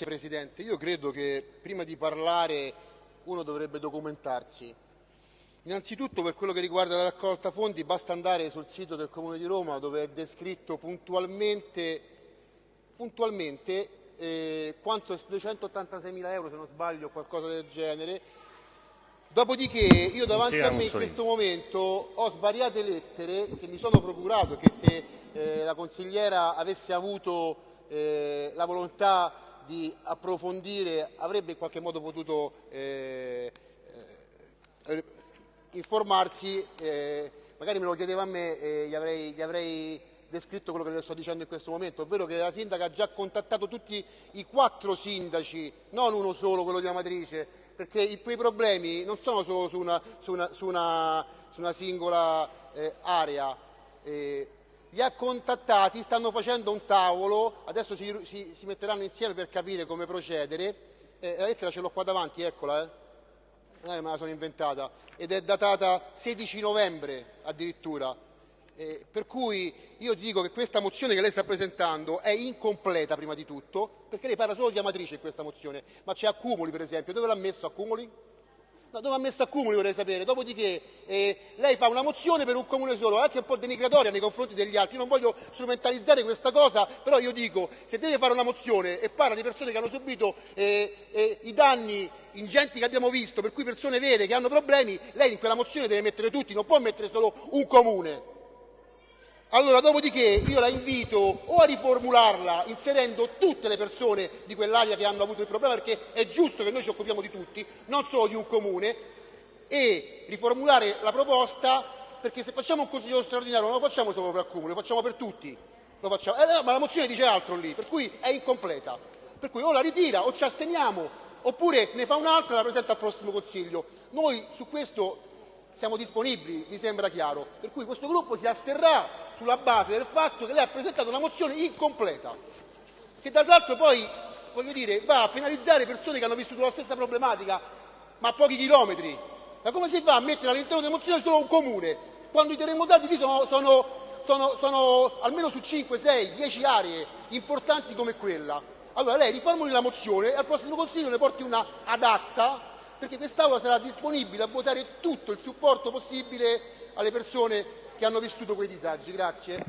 Grazie Presidente. Io credo che prima di parlare uno dovrebbe documentarsi. Innanzitutto per quello che riguarda la raccolta fondi basta andare sul sito del Comune di Roma dove è descritto puntualmente, puntualmente eh, quanto 286 mila euro se non sbaglio o qualcosa del genere. Dopodiché io davanti a me in questo momento ho svariate lettere che mi sono procurato che se eh, la consigliera avesse avuto eh, la volontà di approfondire avrebbe in qualche modo potuto eh, eh, informarsi, eh, magari me lo chiedeva a me e gli avrei, gli avrei descritto quello che le sto dicendo in questo momento, ovvero che la sindaca ha già contattato tutti i quattro sindaci, non uno solo, quello di Amatrice, perché i, quei problemi non sono solo su una, su una, su una, su una singola eh, area. Eh, li ha contattati, stanno facendo un tavolo, adesso si, si, si metteranno insieme per capire come procedere. Eh, la lettera ce l'ho qua davanti, eccola, eh. Non me la sono inventata, ed è datata 16 novembre addirittura. Eh, per cui io ti dico che questa mozione che lei sta presentando è incompleta prima di tutto, perché lei parla solo di amatrice in questa mozione, ma c'è accumuli per esempio, dove l'ha messo accumuli? No, dove ha messo accumuli vorrei sapere. Dopodiché eh, lei fa una mozione per un comune solo, anche un po' denigratoria nei confronti degli altri. Io non voglio strumentalizzare questa cosa, però io dico, se deve fare una mozione e parla di persone che hanno subito eh, eh, i danni ingenti che abbiamo visto, per cui persone vere che hanno problemi, lei in quella mozione deve mettere tutti, non può mettere solo un comune. Allora, dopodiché io la invito o a riformularla inserendo tutte le persone di quell'area che hanno avuto il problema, perché è giusto che noi ci occupiamo di tutti, non solo di un comune, e riformulare la proposta, perché se facciamo un consiglio straordinario non lo facciamo solo per Accumuli, lo facciamo per tutti. Facciamo. Eh, ma la mozione dice altro lì, per cui è incompleta. Per cui o la ritira o ci asteniamo, oppure ne fa un'altra e la presenta al prossimo Consiglio. Noi su questo siamo disponibili, mi sembra chiaro. Per cui questo gruppo si asterrà sulla base del fatto che lei ha presentato una mozione incompleta, che tra l'altro poi voglio dire, va a penalizzare persone che hanno vissuto la stessa problematica, ma a pochi chilometri. Ma come si fa a mettere all'interno della mozione solo un comune, quando i terremotati lì sono, sono, sono, sono almeno su 5, 6, 10 aree importanti come quella? Allora lei riformuli la mozione e al prossimo Consiglio ne porti una adatta, perché quest'Aula sarà disponibile a votare tutto il supporto possibile alle persone che hanno vissuto quei disagi. Grazie.